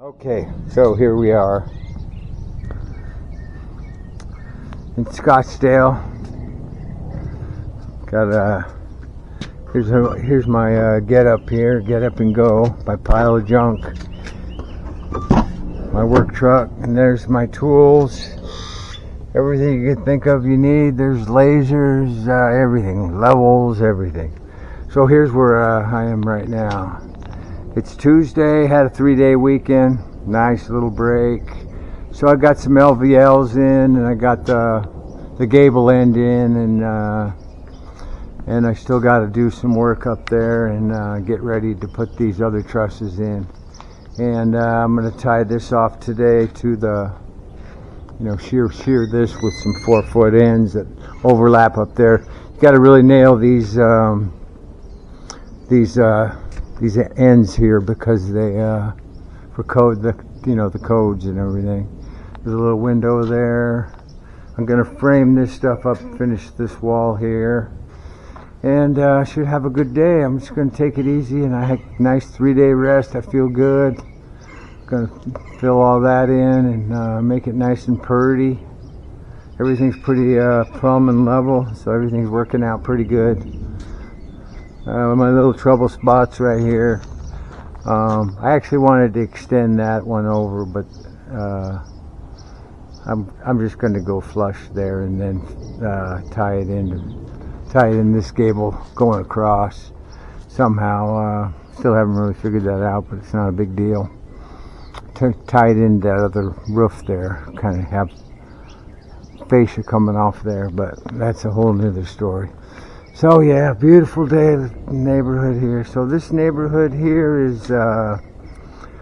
Okay, so here we are in Scottsdale. Got a here's a, here's my uh, get up here, get up and go, my pile of junk, my work truck, and there's my tools. Everything you can think of you need. There's lasers, uh, everything, levels, everything. So here's where uh, I am right now. It's Tuesday, had a three day weekend, nice little break. So I got some LVLs in and I got the, the gable end in and uh, and I still got to do some work up there and uh, get ready to put these other trusses in. And uh, I'm going to tie this off today to the, you know, shear shear this with some four foot ends that overlap up there. You got to really nail these um, these uh, these ends here because they uh, for code the you know the codes and everything. There's a little window there. I'm gonna frame this stuff up, finish this wall here, and uh, should have a good day. I'm just gonna take it easy and I had a nice three day rest. I feel good. Gonna fill all that in and uh, make it nice and purty. Everything's pretty uh, plumb and level, so everything's working out pretty good. Uh, my little trouble spots right here. Um, I actually wanted to extend that one over, but uh, I'm I'm just going to go flush there and then uh, tie it in, tie it in this gable going across somehow. Uh, still haven't really figured that out, but it's not a big deal. T tie it in that other roof there, kind of have fascia coming off there, but that's a whole nother story. So yeah, beautiful day in the neighborhood here. So this neighborhood here is uh,